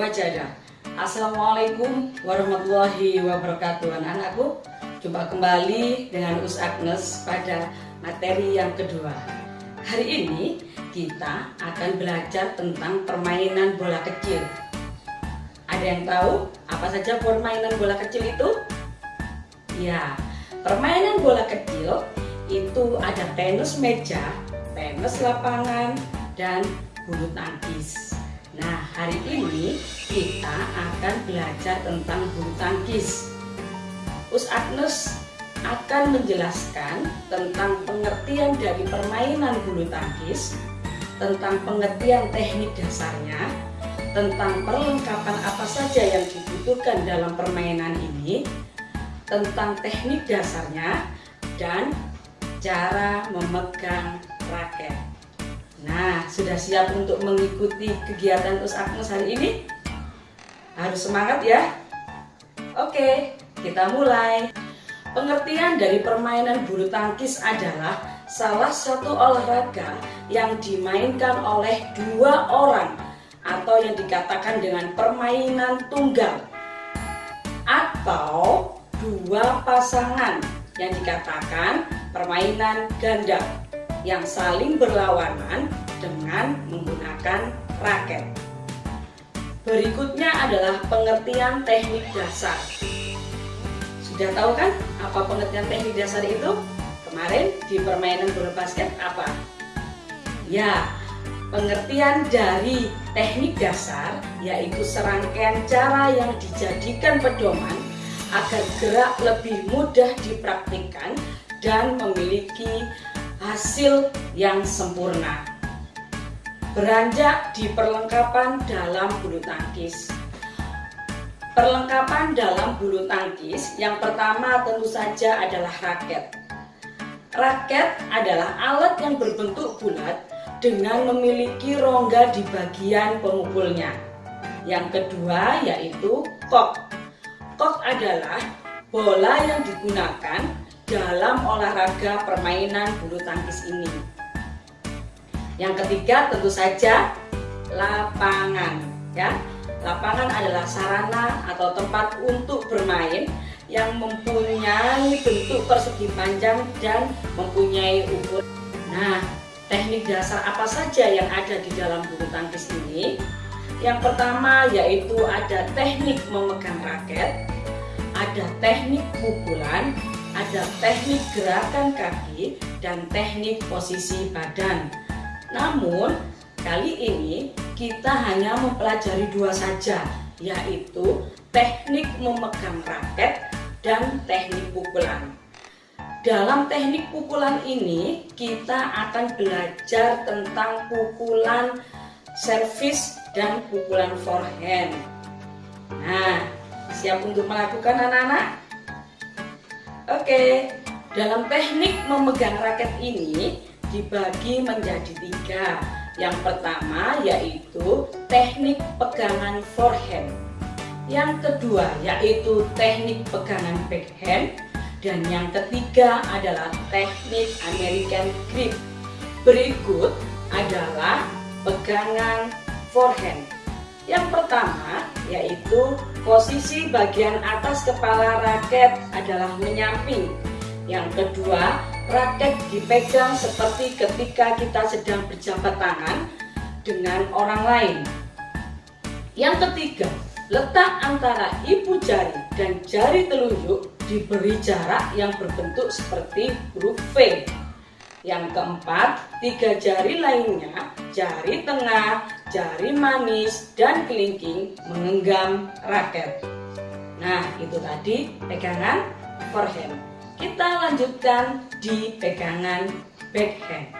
Wajada Assalamualaikum warahmatullahi wabarakatuh Anak-anakku Jumpa kembali dengan Us Agnes pada materi yang kedua Hari ini kita akan belajar tentang permainan bola kecil Ada yang tahu apa saja permainan bola kecil itu? Ya, permainan bola kecil itu ada tenis meja, tenis lapangan, dan bulu tangkis. Nah, hari ini kita akan belajar tentang bulu tangkis. Us Agnes akan menjelaskan tentang pengertian dari permainan bulu tangkis, tentang pengertian teknik dasarnya, tentang perlengkapan apa saja yang dibutuhkan dalam permainan ini, tentang teknik dasarnya, dan cara memegang raket. Nah, sudah siap untuk mengikuti kegiatan Us Agnes hari ini? Harus semangat ya. Oke, kita mulai. Pengertian dari permainan bulu tangkis adalah salah satu olahraga yang dimainkan oleh dua orang atau yang dikatakan dengan permainan tunggal atau dua pasangan yang dikatakan permainan ganda yang saling berlawanan dengan menggunakan raket. Berikutnya adalah pengertian teknik dasar. Sudah tahu kan apa pengertian teknik dasar itu? Kemarin di permainan bola basket apa? Ya, pengertian dari teknik dasar yaitu serangkaian cara yang dijadikan pedoman agar gerak lebih mudah dipraktikkan dan memiliki hasil yang sempurna. Beranjak di perlengkapan dalam bulu tangkis. Perlengkapan dalam bulu tangkis yang pertama tentu saja adalah raket. Raket adalah alat yang berbentuk bulat dengan memiliki rongga di bagian pemukulnya. Yang kedua yaitu kok. Kok adalah bola yang digunakan dalam olahraga permainan bulu tangkis ini. Yang ketiga tentu saja lapangan ya. Lapangan adalah sarana atau tempat untuk bermain yang mempunyai bentuk persegi panjang dan mempunyai ukur. Nah, teknik dasar apa saja yang ada di dalam bulu tangkis ini? Yang pertama yaitu ada teknik memegang raket, ada teknik pukulan, ada teknik gerakan kaki dan teknik posisi badan. Namun, kali ini kita hanya mempelajari dua saja, yaitu teknik memegang raket dan teknik pukulan. Dalam teknik pukulan ini, kita akan belajar tentang pukulan servis dan pukulan forehand. Nah, siap untuk melakukan anak-anak? Oke, dalam teknik memegang raket ini dibagi menjadi tiga. Yang pertama yaitu teknik pegangan forehand. Yang kedua yaitu teknik pegangan backhand. Dan yang ketiga adalah teknik American grip. Berikut adalah pegangan forehand. Yang pertama yaitu posisi bagian atas kepala raket adalah menyamping. Yang kedua, raket dipegang seperti ketika kita sedang berjabat tangan dengan orang lain. Yang ketiga, letak antara ibu jari dan jari telunjuk diberi jarak yang berbentuk seperti huruf V. Yang keempat, tiga jari lainnya, jari tengah, jari manis, dan kelingking menggenggam raket. Nah, itu tadi pegangan forehand. Kita lanjutkan di pegangan backhand.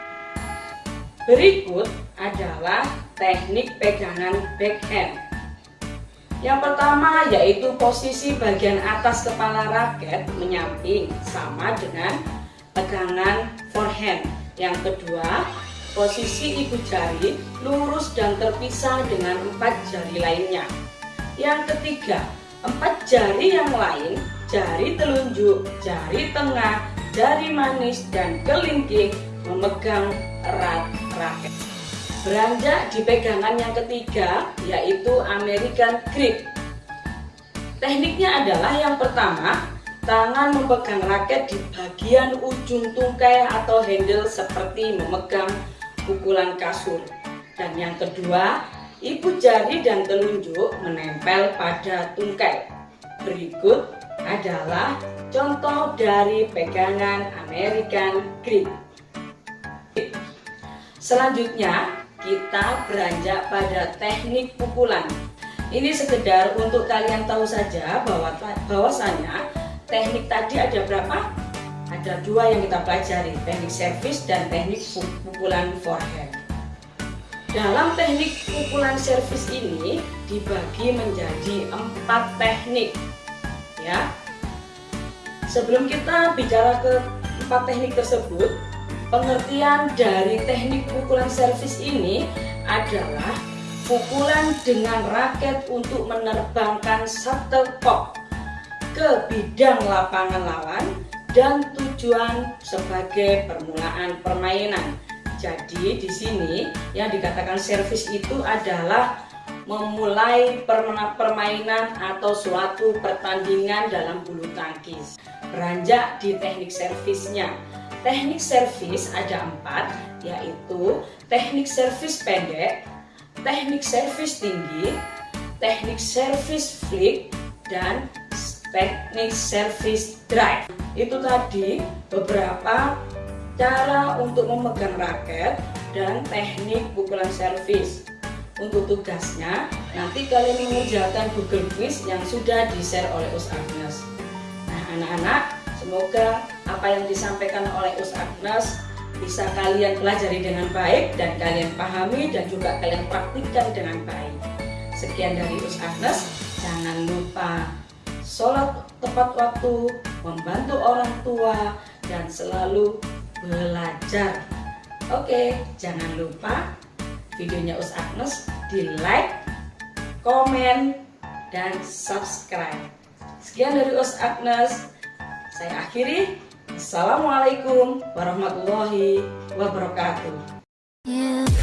Berikut adalah teknik pegangan backhand. Yang pertama yaitu posisi bagian atas kepala raket menyamping sama dengan pegangan forehand. Yang kedua, Posisi ibu jari lurus dan terpisah dengan empat jari lainnya. Yang ketiga, empat jari yang lain, jari telunjuk, jari tengah, jari manis, dan kelingking memegang erat raket. Beranjak di pegangan yang ketiga yaitu American grip. Tekniknya adalah yang pertama, tangan memegang raket di bagian ujung tungkai atau handle seperti memegang pukulan kasur. Dan yang kedua, ibu jari dan telunjuk menempel pada tungkai. Berikut adalah contoh dari pegangan American grip. Selanjutnya, kita beranjak pada teknik pukulan. Ini sekedar untuk kalian tahu saja bahwa bahwasanya teknik tadi ada berapa? Ada dua yang kita pelajari, teknik servis dan teknik pukulan forehand. Dalam teknik pukulan servis ini dibagi menjadi empat teknik, ya. Sebelum kita bicara ke empat teknik tersebut, Pengertian dari teknik pukulan servis ini adalah pukulan dengan raket untuk menerbangkan shuttlecock ke bidang lapangan lawan dan tujuan sebagai permulaan permainan. Jadi di sini yang dikatakan servis itu adalah memulai permainan atau suatu pertandingan dalam bulu tangkis. Beranjak di teknik servisnya. Teknik servis ada empat, yaitu teknik servis pendek, teknik servis tinggi, teknik servis flick, dan teknik servis drive. Itu tadi beberapa cara untuk memegang raket dan teknik pukulan servis. Untuk tugasnya, nanti kalian mengerjakan Google Quiz yang sudah di-share oleh Us Agnes. Nah, anak-anak, Semoga apa yang disampaikan oleh Us Agnes bisa kalian pelajari dengan baik dan kalian pahami dan juga kalian praktikkan dengan baik. Sekian dari Us Agnes, jangan lupa sholat tepat waktu, membantu orang tua, dan selalu belajar. Oke, jangan lupa videonya Us Agnes di like, komen, dan subscribe. Sekian dari Us Agnes. Saya akhiri. Assalamualaikum warahmatullahi wabarakatuh. Yeah.